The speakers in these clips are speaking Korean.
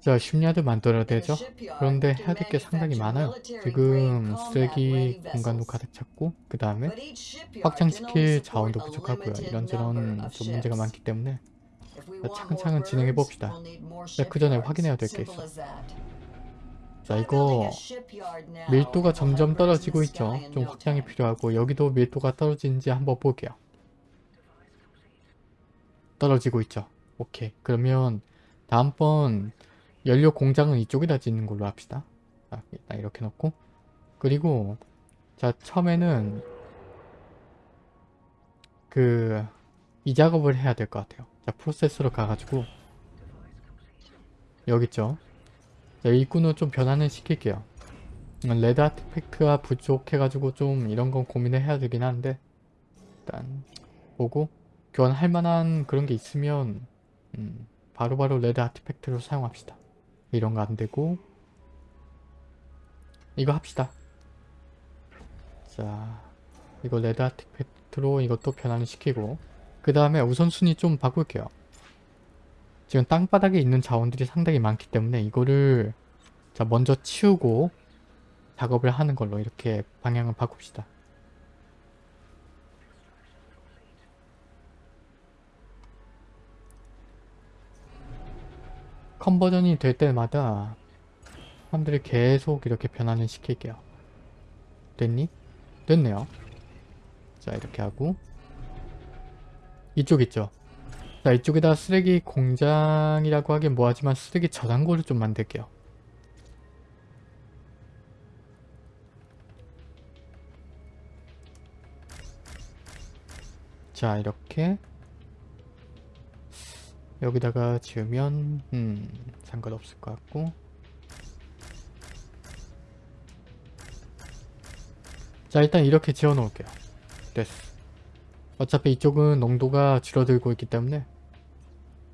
자, 쉽야드 만들어야 되죠? 그런데 해야 될 게 상당히 많아요. 지금 쓰레기 공간도 가득 찼고 그 다음에 확장시킬 자원도 부족하고요. 이런저런 좀 문제가 많기 때문에 차근차근 진행해 봅시다. 자, 그 전에 확인해야 될 게 있어. 자, 이거 밀도가 점점 떨어지고 있죠. 좀 확장이 필요하고 여기도 밀도가 떨어지는지 한번 볼게요. 떨어지고 있죠. 오케이. 그러면 다음번 연료 공장은 이쪽에다 짓는 걸로 합시다. 자, 일단 이렇게 놓고 그리고 자 처음에는 그 이 작업을 해야 될 것 같아요. 자 프로세서로 가가지고 여기 있죠. 자 일꾼을 좀 변환을 시킬게요. 레드 아티팩트가 부족해가지고 좀 이런 건 고민을 해야 되긴 하는데 일단 보고 교환할 만한 그런 게 있으면 음, 바로바로 red artifact로 사용합시다. 이런 거 안되고 이거 합시다. 자 이거 red artifact로 이것도 변환을 시키고 그 다음에 우선순위 좀 바꿀게요. 지금 땅바닥에 있는 자원들이 상당히 많기 때문에 이거를 자 먼저 치우고 작업을 하는 걸로 이렇게 방향을 바꿉시다. 컨버전이 될 때마다 사람들이 계속 이렇게 변환을 시킬게요. 됐니? 됐네요. 자 이렇게 하고 이쪽 있죠? 자 이쪽에다 쓰레기 공장이라고 하긴 뭐하지만 쓰레기 저장고를 좀 만들게요. 자 이렇게 여기다가 지으면 음 상관없을 것 같고. 자 일단 이렇게 지어 놓을게요. 됐어. 어차피 이쪽은 농도가 줄어들고 있기 때문에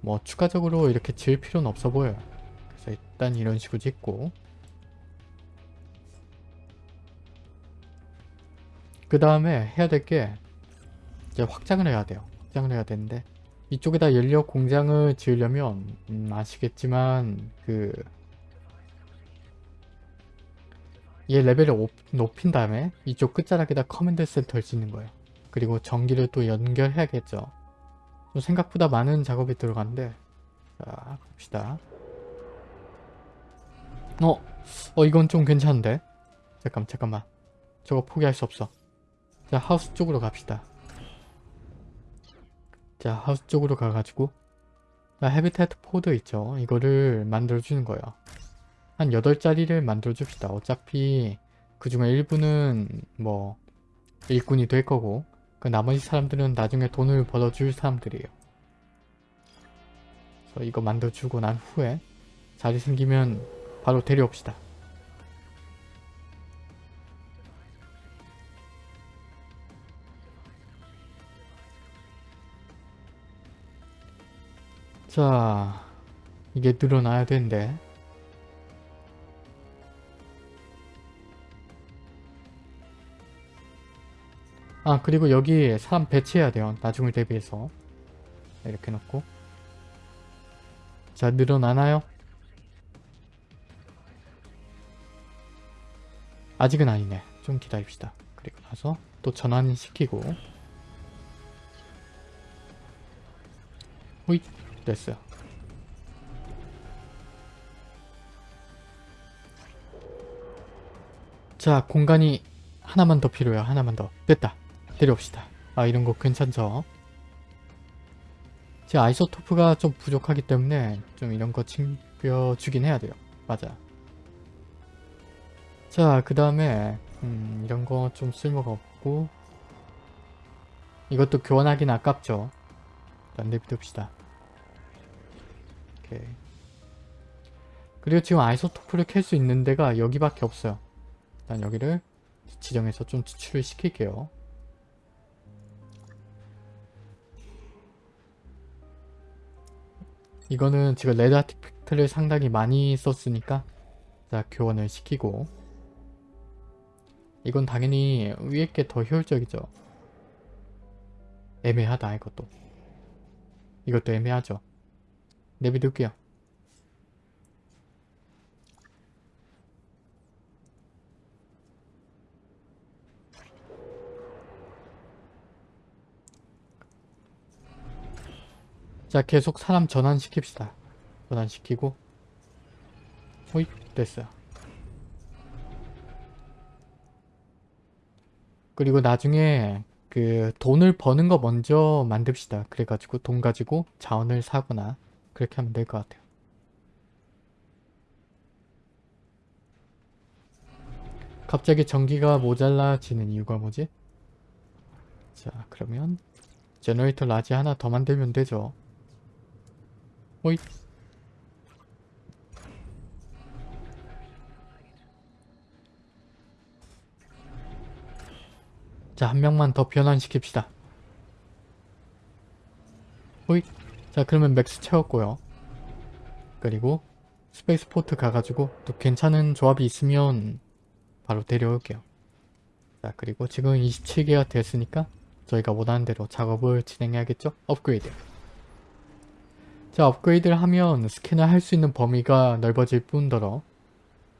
뭐 추가적으로 이렇게 지을 필요는 없어 보여요. 그래서 일단 이런 식으로 짓고. 그 다음에 해야 될 게 이제 확장을 해야 돼요. 확장을 해야 되는데 이쪽에다 연료 공장을 지으려면 음, 아시겠지만 그 얘 레벨을 오, 높인 다음에 이쪽 끝자락에다 command center를 짓는 거예요. 그리고 전기를 또 연결해야겠죠. 좀 생각보다 많은 작업이 들어가는데 자 봅시다. 어? 어 이건 좀 괜찮은데? 잠깐 잠깐만 저거 포기할 수 없어. 자 하우스 쪽으로 갑시다. 자 하우스 쪽으로 가가지고. habitat pod 있죠. 이거를 만들어주는 거예요. 한 8짜리를 만들어줍시다. 어차피 그 중에 일부는 뭐 일꾼이 될 거고 그 나머지 사람들은 나중에 돈을 벌어줄 사람들이에요. 그래서 이거 만들어주고 난 후에 자리 생기면 바로 데려옵시다 자 이게 늘어나야 되는데. 아 그리고 여기 사람 배치해야 돼요. 나중을 대비해서. 이렇게 놓고. 자 늘어나나요? 아직은 아니네. 좀 기다립시다. 그리고 나서 또 전환시키고. 호잇 됐어요. 자 공간이 하나만 더 필요해요. 하나만 더. 됐다. 데려옵시다. 아 이런 거 괜찮죠? 제 아이소토프가 좀 부족하기 때문에 좀 이런 거 챙겨주긴 해야 돼요. 맞아. 자, 그 다음에 음, 이런 거 좀 쓸모가 없고 이것도 교환하긴 아깝죠. 일단 내비둡시다. 오케이. 그리고 지금 아이소토프를 켤수 있는 데가 여기밖에 없어요. 일단 여기를 지정해서 좀 추출을 시킬게요. 이거는 지금 레드 아티팩트를 상당히 많이 썼으니까 자 교환을 시키고 이건 당연히 위에 게 더 효율적이죠. 애매하다 이것도. 이것도 애매하죠. 내비둘게요. 자 계속 사람 전환시킵시다. 전환시키고 호잇 됐어요. 그리고 나중에 그 돈을 버는 거 먼저 만듭시다. 그래가지고 돈 가지고 자원을 사거나 그렇게 하면 될 것 같아요. 갑자기 전기가 모자라지는 이유가 뭐지? 자 그러면 generator large 하나 더 만들면 되죠. 호잇 자, 한 명만 더 변환시킵시다. 호잇. 자, 그러면 max 채웠고요. 그리고 spaceport 가가지고 또 괜찮은 조합이 있으면 바로 데려올게요. 자, 그리고 지금 27개가 됐으니까 저희가 원하는 대로 작업을 진행해야겠죠? 업그레이드. 자, 업그레이드를 하면 스캔을 할 수 있는 범위가 넓어질 뿐더러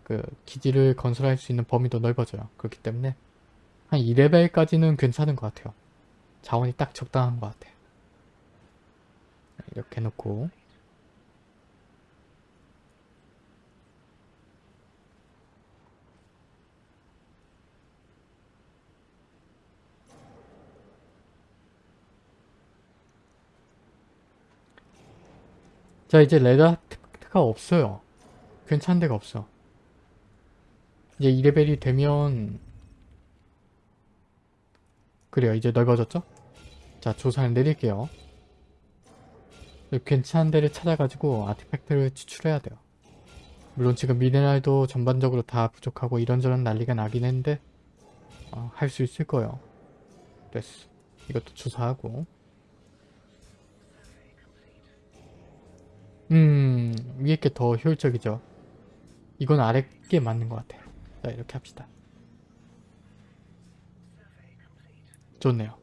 그 기지를 건설할 수 있는 범위도 넓어져요. 그렇기 때문에 한 2레벨까지는 괜찮은 것 같아요. 자원이 딱 적당한 것 같아요. 이렇게 놓고 자 이제 레다트가 없어요. 괜찮은 데가 없어. 이제 2레벨이 되면 그래요 이제 넓어졌죠? 자 조사를 내릴게요. 괜찮은 데를 찾아가지고 아티팩트를 추출해야 돼요. 물론 지금 미네랄도 전반적으로 다 부족하고 이런저런 난리가 나긴 했는데 어, 할 수 있을 거예요. 됐어. 이것도 조사하고 음 위에 게 더 효율적이죠. 이건 아래 게 맞는 것 같아요. 자 이렇게 합시다. 좋네요.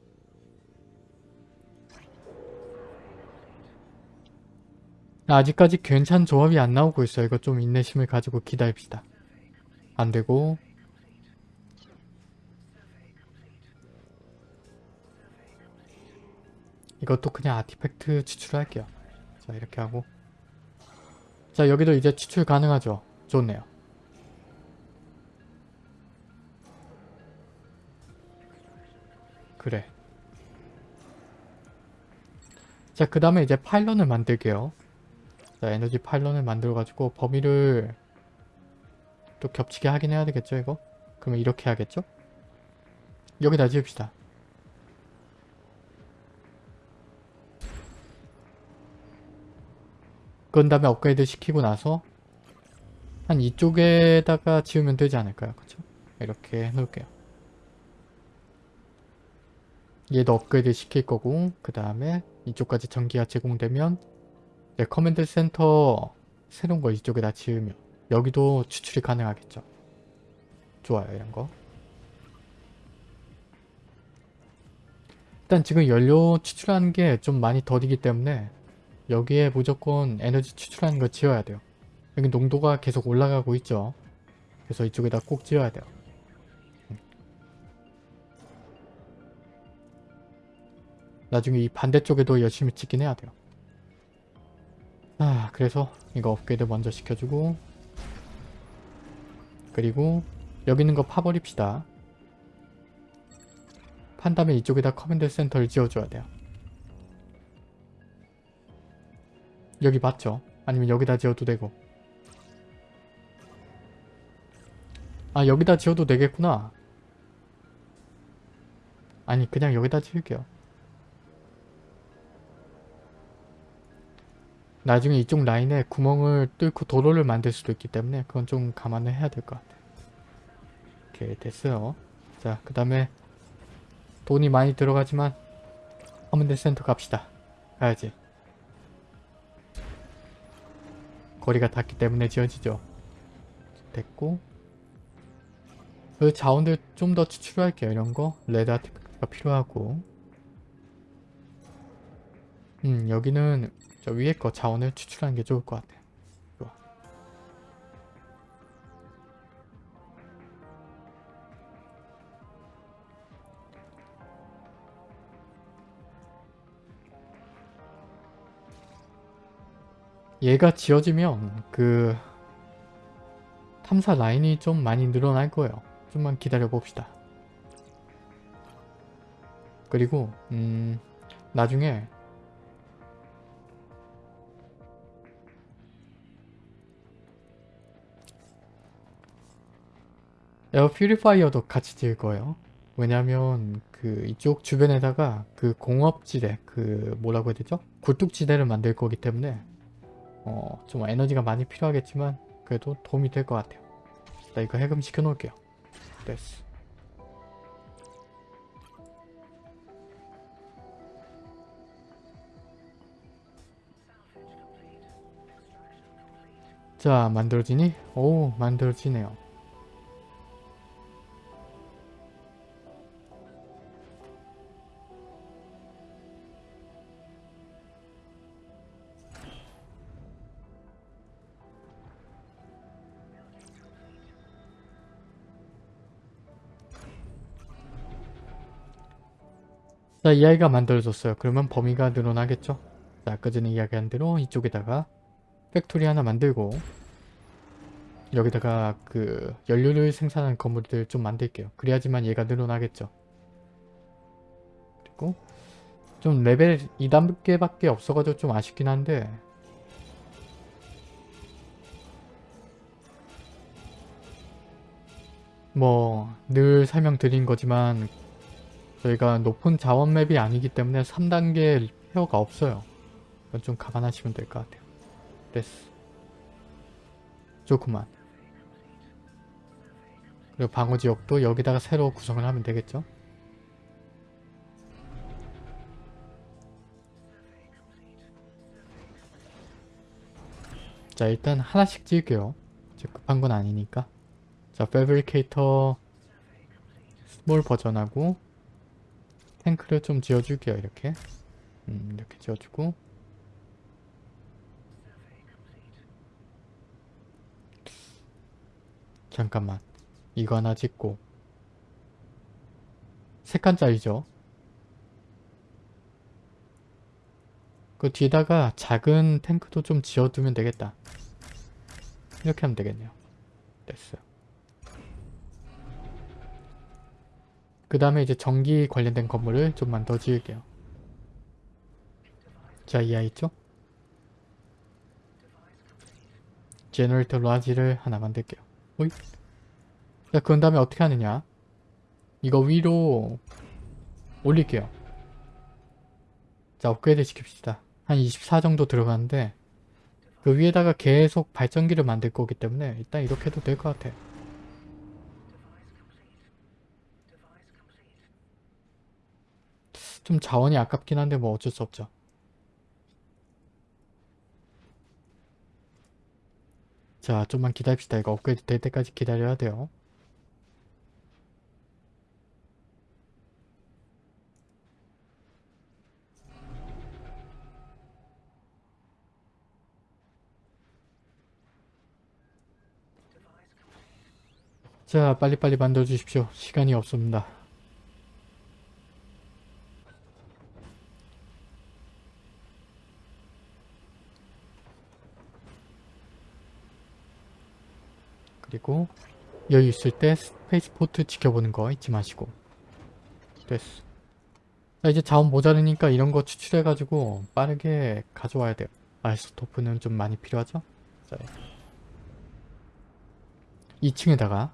아직까지 괜찮은 조합이 안 나오고 있어요. 이거 좀 인내심을 가지고 기다립시다. 안되고 이것도 그냥 아티팩트 추출할게요. 자 이렇게 하고 자 여기도 이제 추출 가능하죠. 좋네요. 그래. 자, 그 다음에 이제 파일런을 만들게요. 자, 에너지 파일런을 만들어가지고 범위를 또 겹치게 하긴 해야 되겠죠, 이거? 그러면 이렇게 해야겠죠? 여기다 지읍시다. 그런 다음에 업그레이드 시키고 나서 한 이쪽에다가 지으면 되지 않을까요? 그쵸? 이렇게 해놓을게요. 얘도 업그레이드 시킬 거고 그 다음에 이쪽까지 전기가 제공되면 네, command center 새로운 거 이쪽에다 지으면 여기도 추출이 가능하겠죠. 좋아요 이런 거. 일단 지금 연료 추출하는 게 좀 많이 더디기 때문에 여기에 무조건 에너지 추출하는 거 지어야 돼요. 여기 농도가 계속 올라가고 있죠. 그래서 이쪽에다 꼭 지어야 돼요. 나중에 이 반대쪽에도 열심히 찍긴 해야 돼요. 아 그래서 이거 업그레이드 먼저 시켜주고 그리고 여기 있는 거 파버립시다. 판 다음에 이쪽에다 command center를 지어줘야 돼요. 여기 맞죠? 아니면 여기다 지어도 되고 아 여기다 지어도 되겠구나 아니 그냥 여기다 지을게요 나중에 이쪽 라인에 구멍을 뚫고 도로를 만들 수도 있기 때문에 그건 좀 감안을 해야 될 것 같아요. 이렇게 됐어요. 자, 그 다음에 돈이 많이 들어가지만 command center 갑시다. 가야지. 거리가 닿기 때문에 지어지죠. 됐고 그 자원들 좀 더 추출할게요. 이런 거 red artifact가 필요하고 음 여기는 저 위에 거 자원을 추출하는 게 좋을 것 같아요. 좋아. 얘가 지어지면 그 탐사 라인이 좀 많이 늘어날 거예요. 좀만 기다려 봅시다. 그리고 음 나중에 에어 퓨리파이어도 같이 지을 거예요. 왜냐면 그 이쪽 주변에다가 그 공업지대 그 뭐라고 해야 되죠? 굴뚝지대를 만들 거기 때문에 어 좀 에너지가 많이 필요하겠지만 그래도 도움이 될 것 같아요. 나 이거 해금 시켜 놓을게요. 됐어. 자 만들어지니? 오 만들어지네요. 자, 이 아이가 만들어졌어요. 그러면 범위가 늘어나겠죠? 자, 아까 전에 이야기한 대로 이쪽에다가 factory 하나 만들고 여기다가 그 연료를 생산하는 건물들 좀 만들게요. 그래야지만 얘가 늘어나겠죠. 그리고 좀 레벨 2단계밖에 없어가지고 좀 아쉽긴 한데 뭐 늘 설명드린 거지만 저희가 높은 자원 맵이 아니기 때문에 3단계 페어가 없어요. 이건 좀 감안하시면 될 것 같아요. 됐어. 좋구만. 그리고 방어 지역도 여기다가 새로 구성을 하면 되겠죠? 자 일단 하나씩 지을게요. 이제 급한 건 아니니까. 자 fabricator small 버전하고 탱크를 좀 지어줄게요 이렇게. 음, 이렇게 지어주고. 잠깐만. 이거 하나 짓고. 세 칸짜리죠? 그 뒤에다가 작은 탱크도 좀 지어두면 되겠다. 이렇게 하면 되겠네요. 됐어요 그 다음에 이제 전기 관련된 건물을 좀만 더 지을게요. 자, 이 아이 있죠? generator large를 하나 만들게요. 오이. 자, 그런 다음에 어떻게 하느냐? 이거 위로 올릴게요. 자, 업그레이드 시킵시다. 한 24 정도 들어가는데 그 위에다가 계속 발전기를 만들 거기 때문에 일단 이렇게 해도 될 것 같아요. 좀 자원이 아깝긴 한데 뭐 어쩔 수 없죠. 자 좀만 기다립시다. 이거 업그레이드 될 때까지 기다려야 돼요. 자 빨리빨리 만들어 주십시오. 시간이 없습니다. 그리고 여유 있을 때 spaceport 지켜보는 거 잊지 마시고. 됐어. 자 이제 자원 모자르니까 이런 거 추출해가지고 빠르게 가져와야 돼요. isotope는 좀 많이 필요하죠? 자 2층에다가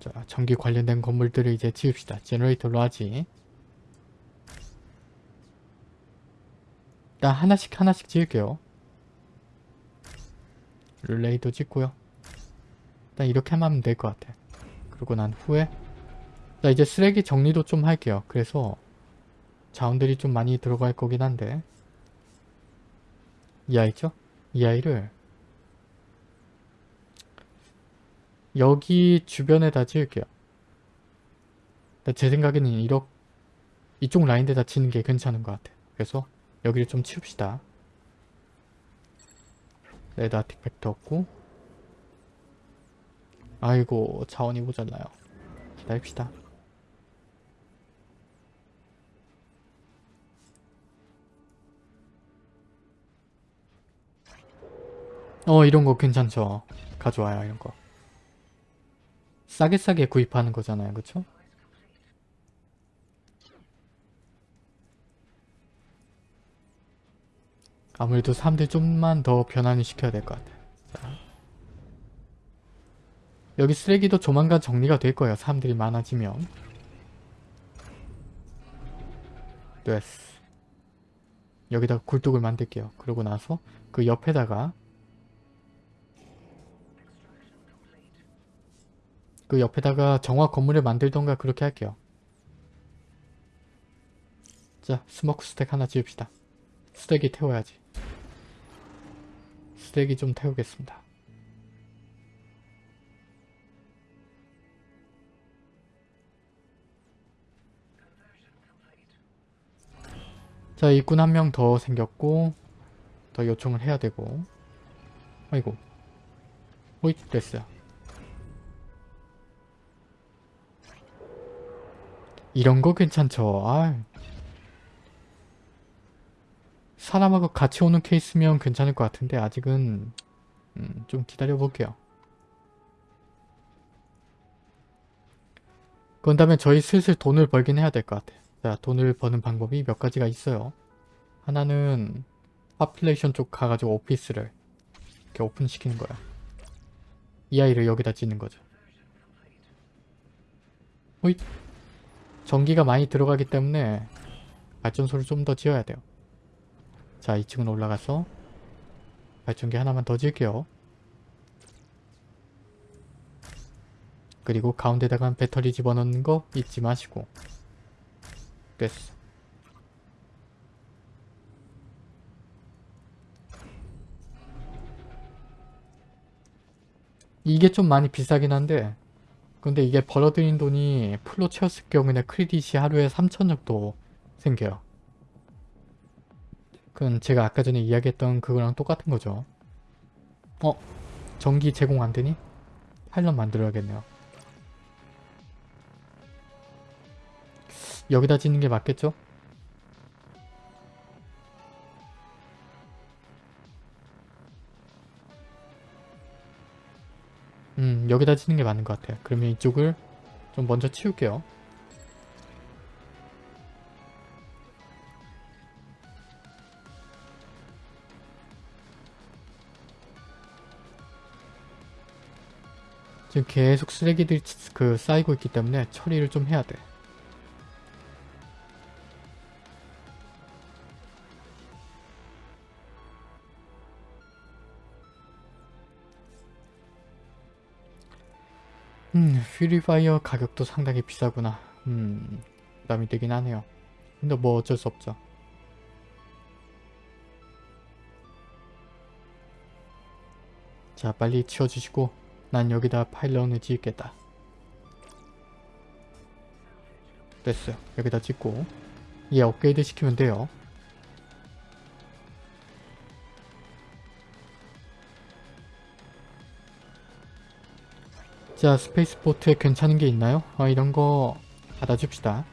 자 전기 관련된 건물들을 이제 지읍시다. 제너레이터로 하지. 일단 하나씩 하나씩 지을게요. 릴레이도 짓고요 일단 이렇게 하면 될 것 같아. 그리고 난 후에 자 이제 쓰레기 정리도 좀 할게요. 그래서 자원들이 좀 많이 들어갈 거긴 한데 이 아이죠? 이 아이를 여기 주변에다 지을게요. 제 생각에는 이렇게 이쪽 라인에다 치는 게 괜찮은 것 같아. 그래서 여기를 좀 치웁시다. 레드 아티팩트 없고 아이고 자원이 모자라요. 기다립시다. 어 이런 거 괜찮죠. 가져와요 이런 거. 싸게 싸게 구입하는 거잖아요. 그쵸? 아무래도 사람들 좀만 더 변환을 시켜야 될 것 같아요. 자. 여기 쓰레기도 조만간 정리가 될 거예요. 사람들이 많아지면. 됐어. 여기다가 굴뚝을 만들게요. 그러고 나서 그 옆에다가 그 옆에다가 정화 건물을 만들던가 그렇게 할게요. 자, 스모크 스택 하나 지읍시다. 쓰레기 태워야지. 쓰레기 좀 태우겠습니다. 자, 일꾼 한 명 더 생겼고 더 요청을 해야 되고 아이고 호잇 됐어요. 이런 거 괜찮죠. 아 사람하고 같이 오는 케이스면 괜찮을 것 같은데 아직은 음, 좀 기다려 볼게요. 그런 다음에 저희 슬슬 돈을 벌긴 해야 될 것 같아요. 자, 돈을 버는 방법이 몇 가지가 있어요. 하나는 population 쪽 가가지고 office를 이렇게 오픈시키는 거야. 이 아이를 여기다 짓는 거죠. 호잇! 전기가 많이 들어가기 때문에 발전소를 좀 더 지어야 돼요. 자 2층으로 올라가서 발전기 하나만 더 지을게요. 그리고 가운데다가 배터리 집어넣는 거 잊지 마시고 됐어. 이게 좀 많이 비싸긴 한데 근데 이게 벌어들인 돈이 풀로 채웠을 경우에 크레딧이 하루에 3천 정도 생겨요. 그건 제가 아까 전에 이야기했던 그거랑 똑같은 거죠. 어? 전기 제공 안 되니? 파일럿 만들어야겠네요. 여기다 짓는 게 맞겠죠? 음 여기다 짓는 게 맞는 것 같아요. 그러면 이쪽을 좀 먼저 치울게요. 지금 계속 쓰레기들이 그 쌓이고 있기 때문에 처리를 좀 해야 돼. 음, 퓨리파이어 가격도 상당히 비싸구나. 음, 부담이 되긴 하네요. 근데 뭐 어쩔 수 없죠. 자, 빨리 치워주시고 난 여기다 파일런을 지을겠다. 됐어요. 여기다 짓고 얘 업그레이드 시키면 돼요. 자 스페이스보트에 괜찮은 게 있나요? 아 이런 거 받아줍시다.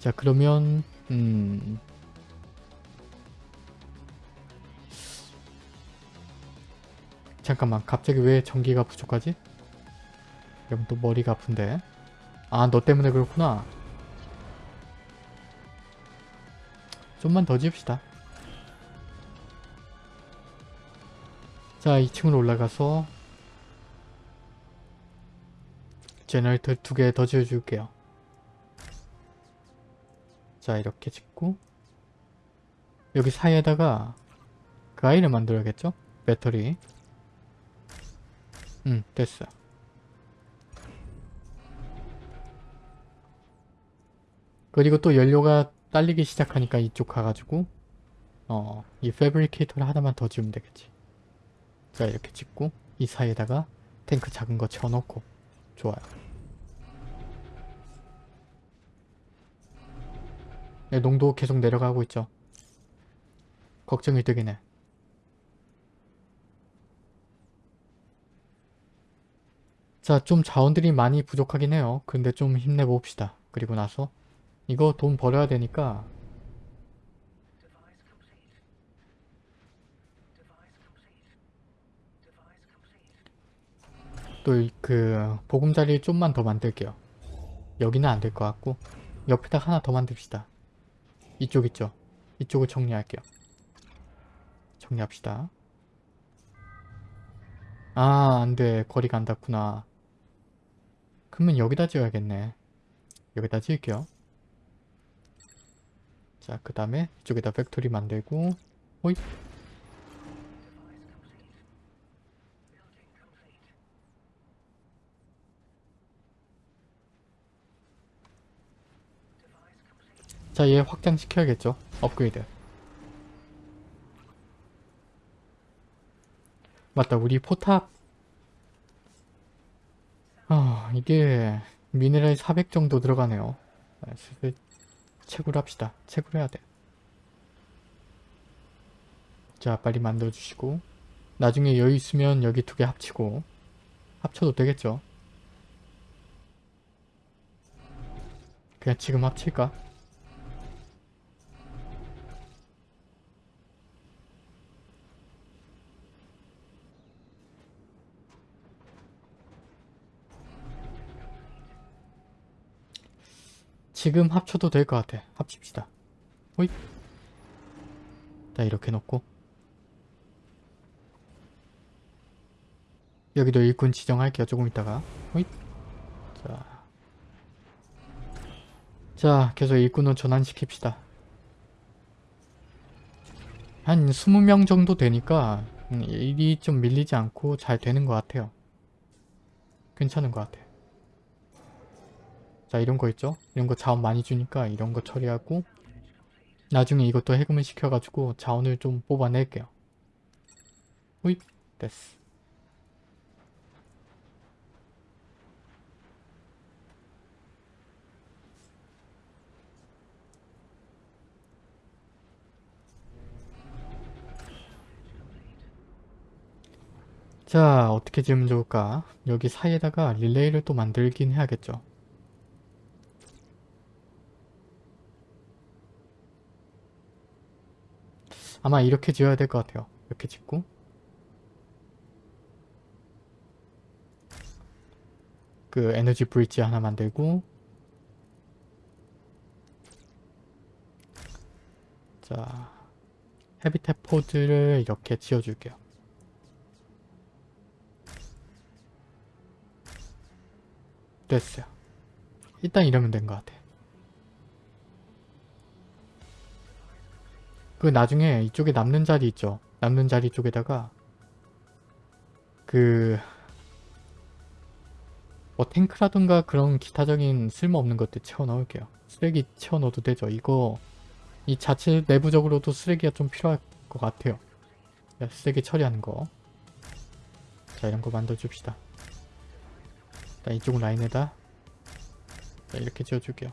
자 그러면 음 잠깐만 갑자기 왜 전기가 부족하지? 그럼 또 머리가 아픈데 아 너 때문에 그렇구나 좀만 더 지읍시다 자 2층으로 올라가서 generator 두 개 더 지어줄게요. 자 이렇게 짓고. 여기 사이에다가 그 아이를 만들어야겠죠? 배터리. 응 됐어. 그리고 또 연료가 딸리기 시작하니까 이쪽 가가지고 어 이 패브리케이터를 하나만 더 지우면 되겠지. 자 이렇게 짓고 이 사이에다가 탱크 작은 거 채워놓고 좋아요 네, 농도 계속 내려가고 있죠. 걱정이 되긴 해. 자, 좀 자원들이 많이 부족하긴 해요. 근데 좀 힘내봅시다. 그리고 나서 이거 돈 벌어야 되니까 또 그 보금자리 좀만 더 만들게요. 여기는 안 될 것 같고 옆에다 하나 더 만듭시다. 이쪽 있죠? 이쪽을 정리할게요. 정리합시다. 아 안돼 거리가 안 닿구나. 그러면 여기다 지어야겠네. 여기다 지을게요. 자, 그 다음에 이쪽에다 factory 만들고 호이 자, 얘 확장시켜야겠죠? 업그레이드. 맞다, 우리 포탑. 아, 이게 미네랄 400 정도 들어가네요. 채굴 합시다. 채굴 해야 돼. 자, 빨리 만들어주시고. 나중에 여유 있으면 여기 두 개 합치고. 합쳐도 되겠죠? 그냥 지금 합칠까? 지금 합쳐도 될 것 같아. 합칩시다. 호잇. 자, 이렇게 놓고. 여기도 일꾼 지정할게요. 조금 있다가. 호잇. 자. 자, 계속 일꾼을 전환시킵시다. 한 20명 정도 되니까 음, 일이 좀 밀리지 않고 잘 되는 것 같아요. 괜찮은 것 같아. 자 이런 거 있죠? 이런 거 자원 많이 주니까 이런 거 처리하고 나중에 이것도 해금을 시켜가지고 자원을 좀 뽑아낼게요. 호잇 됐어. 자 어떻게 지으면 좋을까? 여기 사이에다가 릴레이를 또 만들긴 해야겠죠. 아마 이렇게 지어야 될 것 같아요. 이렇게 짓고 그 에너지 브릿지 하나 만들고 자 헤비탭 포드를 이렇게 지어줄게요. 됐어요. 일단 이러면 된 것 같아. 그 나중에 이쪽에 남는 자리 있죠. 남는 자리 쪽에다가 그... 뭐 탱크라든가 그런 기타적인 쓸모없는 것들 채워 넣을게요. 쓰레기 채워 넣어도 되죠. 이거 이 자체 내부적으로도 쓰레기가 좀 필요할 것 같아요. 쓰레기 처리하는 거. 자 이런 거 만들어줍시다. 자 이쪽 라인에다 자, 이렇게 지어줄게요.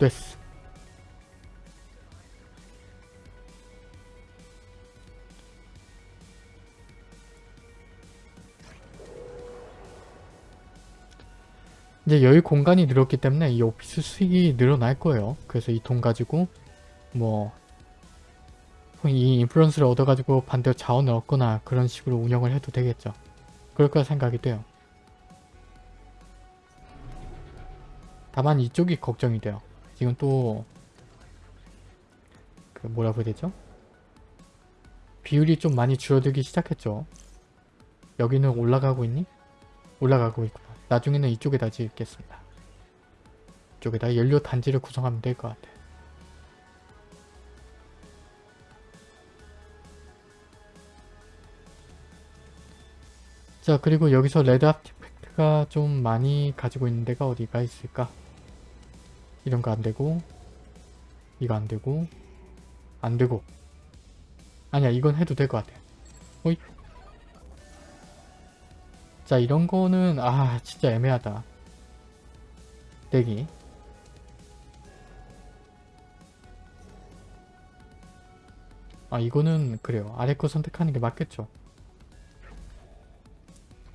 됐어. 이제 여유 공간이 늘었기 때문에 이 오피스 수익이 늘어날 거예요. 그래서 이 돈 가지고 뭐 이 인플루언스를 얻어가지고 반대로 자원을 얻거나 그런 식으로 운영을 해도 되겠죠. 그럴 거라 생각이 돼요. 다만 이쪽이 걱정이 돼요. 지금 또 그 뭐라고 해야 되죠? 비율이 좀 많이 줄어들기 시작했죠. 여기는 올라가고 있니? 올라가고 있구나. 나중에는 이쪽에다 지겠습니다. 이쪽에다 연료 단지를 구성하면 될 것 같아. 자 그리고 여기서 레드 아티팩트가 좀 많이 가지고 있는 데가 어디가 있을까? 이런 거 안 되고 이거 안 되고 안 되고 아니야 이건 해도 될 것 같아 호이 자 이런 거는 아 진짜 애매하다. 내기. 아 이거는 그래요. 아래 거 선택하는 게 맞겠죠.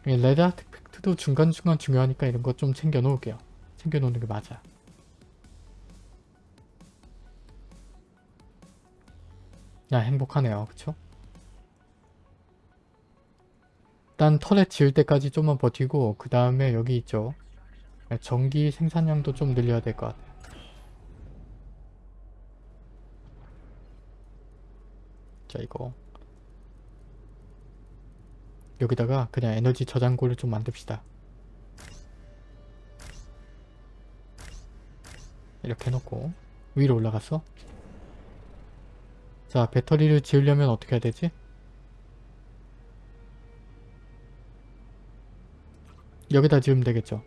이 레드 아트팩트도 중간중간 중요하니까 이런 거 좀 챙겨 놓을게요. 챙겨 놓는 게 맞아. 야 행복하네요. 그쵸? 일단 터렛 지을 때까지 좀만 버티고 그 다음에 여기 있죠. 전기 생산량도 좀 늘려야 될 것 같아요. 자 이거 여기다가 그냥 에너지 저장고를 좀 만듭시다. 이렇게 해놓고 위로 올라갔어? 자 배터리를 지으려면 어떻게 해야 되지? 여기다 지으면 되겠죠.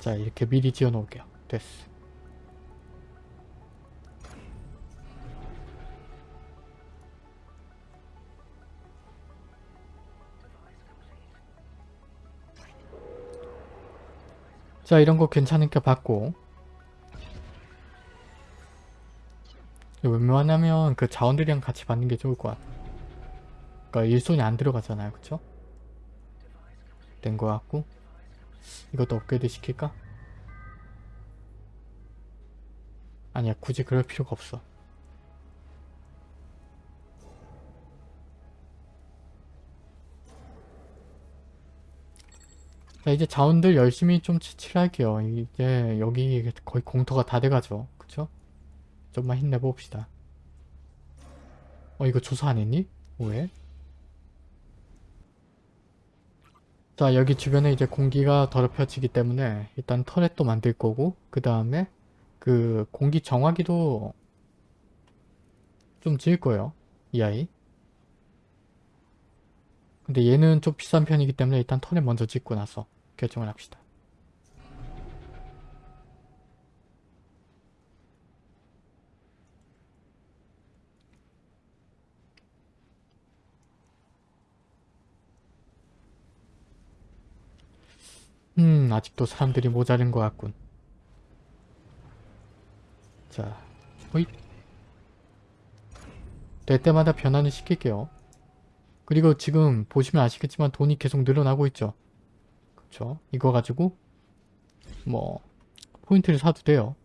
자 이렇게 미리 지어 놓을게요. 됐어. 자 이런 거 괜찮으니까 받고. 웬만하면 그 자원들이랑 같이 받는 게 좋을 것 같아. 그니까 일손이 안 들어가잖아요. 그쵸? 된것 같고. 이것도 업그레이드 시킬까? 아니야 굳이 그럴 필요가 없어 자 이제 자원들 열심히 좀 칠할게요 이제 여기 거의 공터가 다 돼가죠 그쵸? 좀만 힘내봅시다 어 이거 조사 안 했니? 왜? 자 여기 주변에 이제 공기가 더럽혀지기 때문에 일단 터렛도 만들 거고 그 다음에 그 공기 정화기도 좀 지을 거예요 이 아이 근데 얘는 좀 비싼 편이기 때문에 일단 터렛 먼저 짓고 나서 결정을 합시다. 음 아직도 사람들이 모자른 것 같군. 자 호잇 될 때마다 변환을 시킬게요. 그리고 지금 보시면 아시겠지만 돈이 계속 늘어나고 있죠 그쵸 이거 가지고 뭐 포인트를 사도 돼요.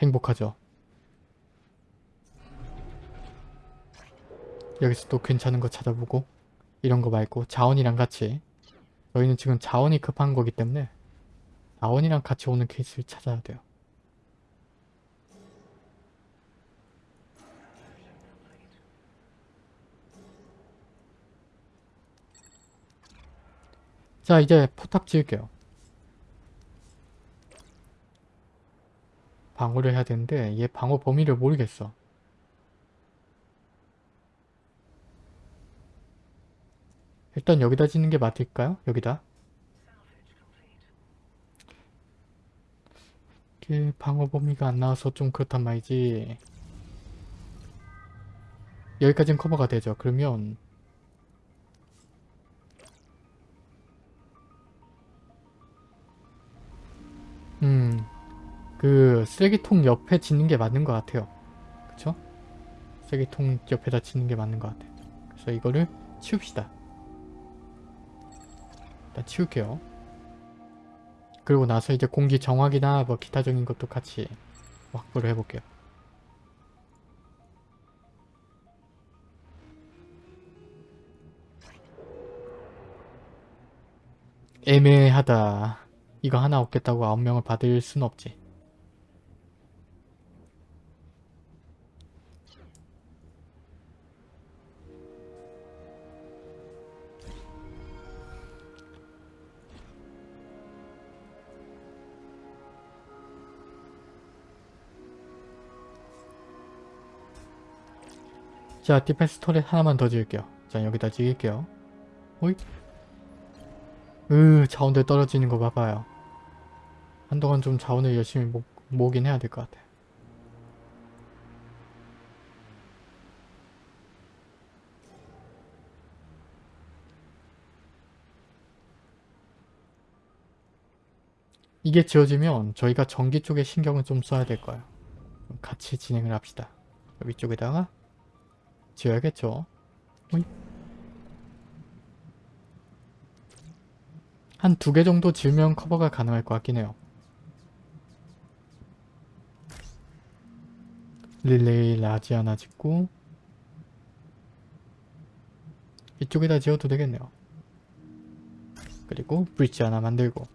행복하죠? 여기서 또 괜찮은 거 찾아보고 이런 거 말고 자원이랑 같이. 저희는 지금 자원이 급한 거기 때문에 자원이랑 같이 오는 케이스를 찾아야 돼요. 자 이제 포탑 지을게요. 방어를 해야 되는데 얘 방어 범위를 모르겠어. 일단 여기다 짓는 게 맞을까요? 여기다. 이게 방어 범위가 안 나와서 좀 그렇단 말이지. 여기까지는 커버가 되죠. 그러면 음, 그 쓰레기통 옆에 짓는 게 맞는 것 같아요. 그쵸? 쓰레기통 옆에다 짓는 게 맞는 것 같아요. 그래서 이거를 치웁시다. 일단 치울게요. 그리고 나서 이제 공기 정화기나 뭐 기타적인 것도 같이 확보를 해볼게요. 애매하다. 이거 하나 없겠다고 아홉 명을 받을 순 없지. 자 디펜스 터렛 하나만 더 지을게요. 자 여기다 지을게요. 호잇 으 자원들 떨어지는 거 봐봐요. 한동안 좀 자원을 열심히 모, 모으긴 해야 될 것 같아. 이게 지어지면 저희가 전기 쪽에 신경을 좀 써야 될 거예요. 같이 진행을 합시다. 위쪽에다가 지어야겠죠. 오이. 한 두 개 정도 지으면 커버가 가능할 것 같긴 해요. relay large 하나 짓고 이쪽에다 지어도 되겠네요. 그리고 bridge 하나 만들고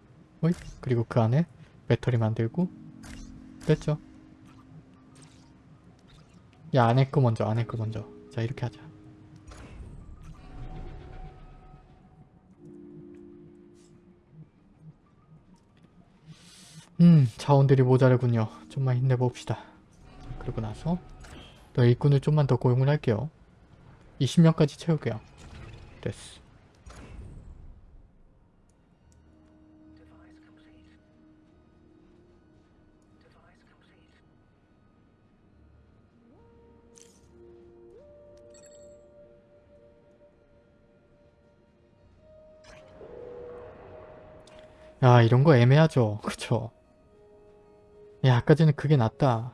어이? 그리고 그 안에 배터리 만들고 됐죠? 야 안에 거 먼저 안에 거 먼저 자 이렇게 하자 음 자원들이 모자르군요. 좀만 힘내봅시다. 그리고 나서 또 일꾼을 좀만 더 고용을 할게요. 20명까지 채울게요. 됐어. 야 이런 거 애매하죠. 그쵸 야 아까 전에 그게 낫다.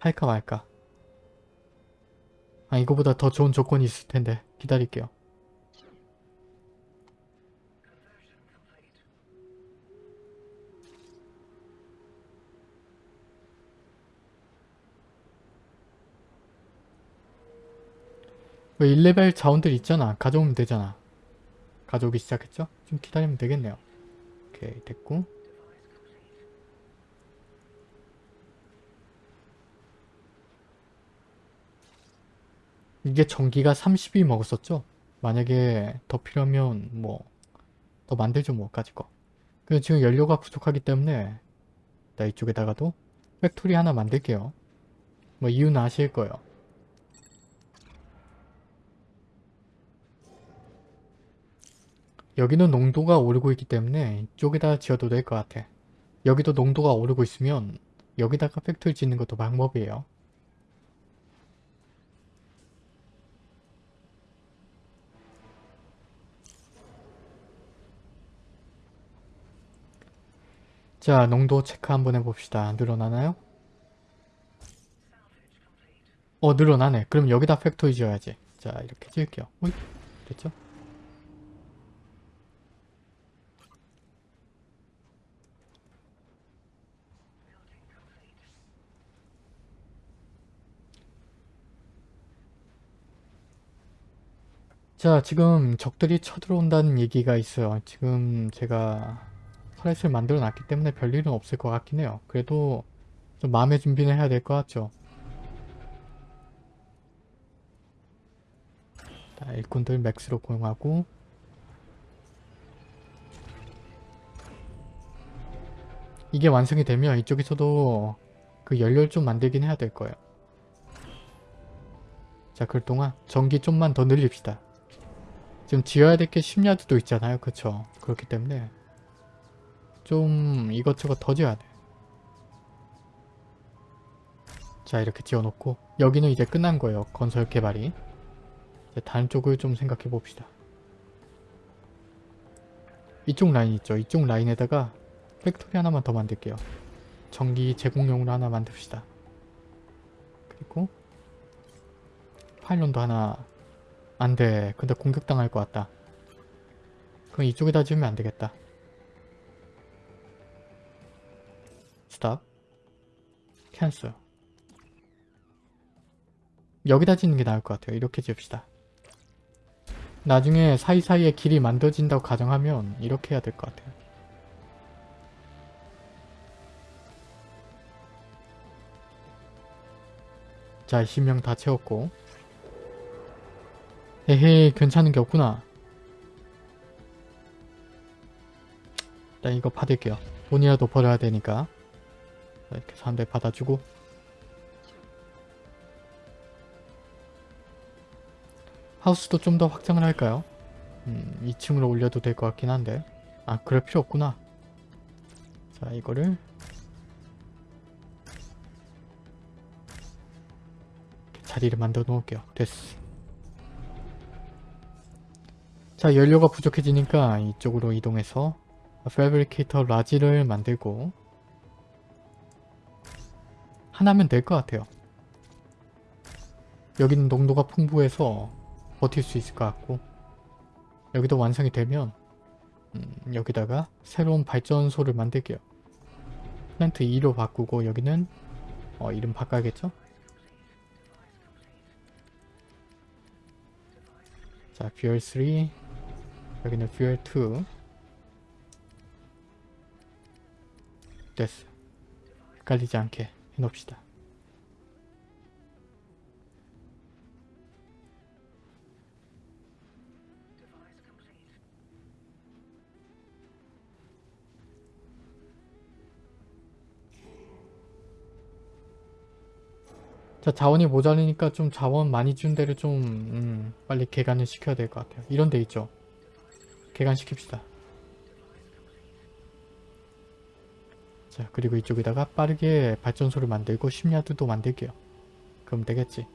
할까 말까. 아 이거보다 더 좋은 조건이 있을 텐데. 기다릴게요. 왜 1레벨 자원들 있잖아. 가져오면 되잖아. 가져오기 시작했죠? 좀 기다리면 되겠네요. 오케이 됐고 이게 전기가 30이 먹었었죠? 만약에 더 필요하면 뭐 더 만들죠 뭐 까짓 거. 근데 지금 연료가 부족하기 때문에 나 이쪽에다가도 factory 하나 만들게요. 뭐 이유는 아실 거예요. 여기는 농도가 오르고 있기 때문에 이쪽에다 지어도 될 것 같아. 여기도 농도가 오르고 있으면 여기다가 factory 짓는 것도 방법이에요. 자, 농도 체크 한번 해봅시다. 늘어나나요? 어, 늘어나네. 그럼 여기다 factory 지어야지. 자, 이렇게 지을게요. 오케이, 됐죠? 자, 지금 적들이 쳐들어온다는 얘기가 있어요. 지금 제가 터렛을 만들어 놨기 때문에 별일은 없을 것 같긴 해요. 그래도 좀 마음의 준비는 해야 될 것 같죠. 자, 일꾼들 맥스로 고용하고 이게 완성이 되면 이쪽에서도 그 연료를 좀 만들긴 해야 될 거예요. 자, 그 동안 전기 좀만 더 늘립시다. 지금 지어야 될 게 10야드도 있잖아요. 그쵸? 그렇기 때문에 좀 이것저것 더 지어야 돼. 자 이렇게 지어놓고 여기는 이제 끝난 거예요. 건설 개발이. 다른 쪽을 좀 생각해 봅시다. 이쪽 라인 있죠. 이쪽 라인에다가 factory 하나만 더 만들게요. 전기 제공용으로 하나 만듭시다. 그리고 pylon도 하나 안돼. 근데 공격당할 것 같다. 그럼 이쪽에다 지으면 안되겠다. stop cancel 여기다 짓는 게 나을 것 같아요. 이렇게 지읍시다. 나중에 사이사이에 길이 만들어진다고 가정하면 이렇게 해야 될 것 같아요. 자 20명 다 채웠고 에헤이 괜찮은 게 없구나. 일단 이거 받을게요. 돈이라도 벌어야 되니까. 이렇게 사람들 받아주고. 하우스도 좀 더 확장을 할까요? 음, 2층으로 올려도 될 것 같긴 한데. 아 그럴 필요 없구나. 자 이거를. 자리를 만들어 놓을게요. 됐어. 자 연료가 부족해지니까 이쪽으로 이동해서 패브리케이터 라지를 만들고 하나면 될 것 같아요. 여기는 농도가 풍부해서 버틸 수 있을 것 같고 여기도 완성이 되면 음, 여기다가 새로운 발전소를 만들게요. 플랜트 2로 바꾸고 여기는 어, 이름 바꿔야겠죠? 자, fuel 3 여기는 fuel 2 됐어. 헷갈리지 않게 해놓읍시다. 자 자원이 모자르니까 좀 자원 많이 준 데를 좀 음, 빨리 개간을 시켜야 될 것 같아요. 이런 데 있죠. 개간 시킵시다. 자 그리고 이쪽에다가 빠르게 발전소를 만들고 심야드도 만들게요. 그럼 되겠지.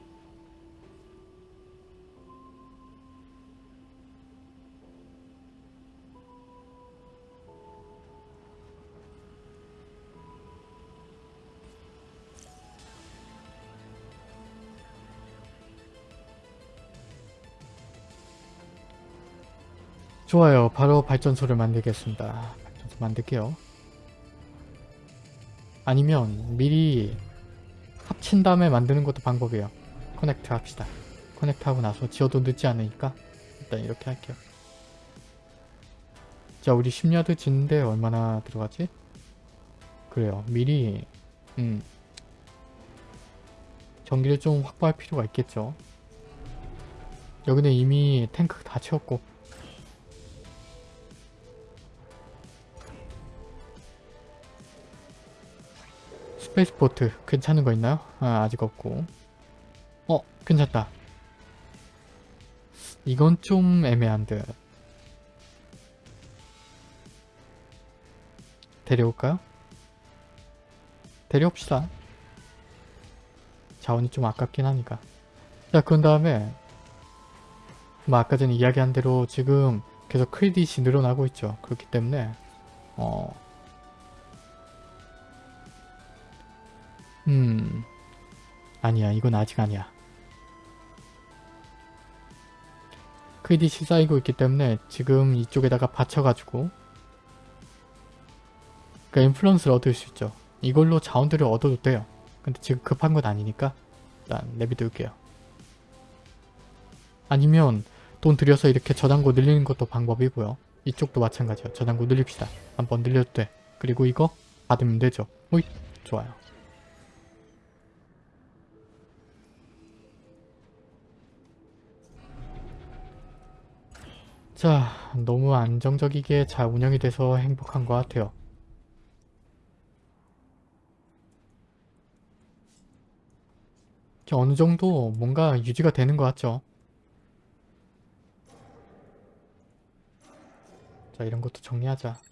좋아요. 바로 발전소를 만들겠습니다. 발전소 만들게요. 아니면 미리 합친 다음에 만드는 것도 방법이에요. 커넥트 합시다. 커넥트 하고 나서 지어도 늦지 않으니까 일단 이렇게 할게요. 자 우리 10야드 짓는데 얼마나 들어가지? 그래요. 미리 음 전기를 좀 확보할 필요가 있겠죠. 여기는 이미 탱크 다 채웠고 spaceport 괜찮은 거 있나요? 아, 아직 없고. 어 괜찮다. 이건 좀 애매한 듯 데려올까요? 데려옵시다. 자원이 좀 아깝긴 하니까. 자 그런 다음에 뭐 아까 전에 이야기한 대로 지금 계속 크레딧이 늘어나고 있죠. 그렇기 때문에 어 음... 아니야 이건 아직 아니야. 크레딧이 쌓이고 있기 때문에 지금 이쪽에다가 받쳐가지고 그 인플루언스를 얻을 수 있죠. 이걸로 자원들을 얻어도 돼요. 근데 지금 급한 건 아니니까 일단 내비둘게요. 아니면 돈 들여서 이렇게 저장고 늘리는 것도 방법이고요. 이쪽도 마찬가지예요. 저장고 늘립시다. 한번 늘려도 돼. 그리고 이거 받으면 되죠. 오이 좋아요 자, 너무 안정적이게 잘 운영이 돼서 행복한 것 같아요. 어느 정도 뭔가 유지가 되는 것 같죠? 자, 이런 것도 정리하자.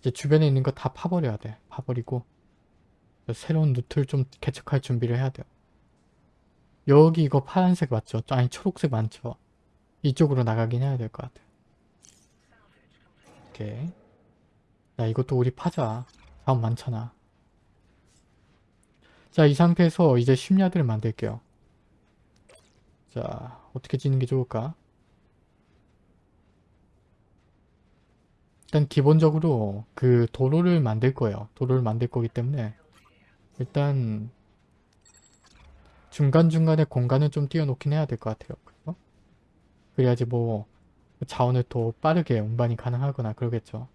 이제 주변에 있는 거 다 파버려야 돼. 파버리고 새로운 루트를 좀 개척할 준비를 해야 돼요. 여기 이거 파란색 맞죠? 아니 초록색 많죠? 이쪽으로 나가긴 해야 될 것 같아요. 오케이. 야 이것도 우리 파자. 다음 많잖아. 자 이 상태에서 이제 심야들을 만들게요. 자 어떻게 짓는 게 좋을까? 일단 기본적으로 그 도로를 만들 거예요. 도로를 만들 거기 때문에 일단 중간중간에 공간을 좀 띄워놓긴 해야 될 것 같아요. 그죠? 그래야지 뭐 자원을 더 빠르게 운반이 가능하거나 그러겠죠.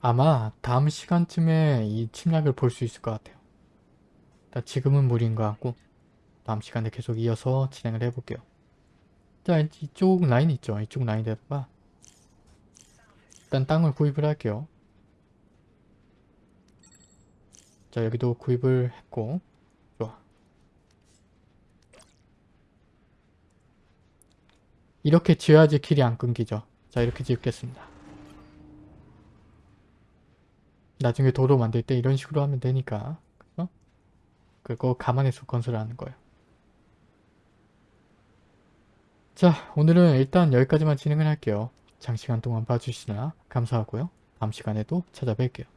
아마 다음 시간쯤에 이 침략을 볼 수 있을 것 같아요. 지금은 무리인 것 같고 다음 시간에 계속 이어서 진행을 해볼게요. 자 이쪽 라인 있죠? 이쪽 라인에다가 일단 땅을 구입을 할게요. 자 여기도 구입을 했고. 좋아. 이렇게 지어야지 길이 안 끊기죠? 자 이렇게 지겠습니다. 나중에 도로 만들 때 이런 식으로 하면 되니까. 그거 감안해서 건설하는 거예요. 자 오늘은 일단 여기까지만 진행을 할게요. 장시간 동안 봐주시나 감사하고요. 다음 시간에도 찾아뵐게요.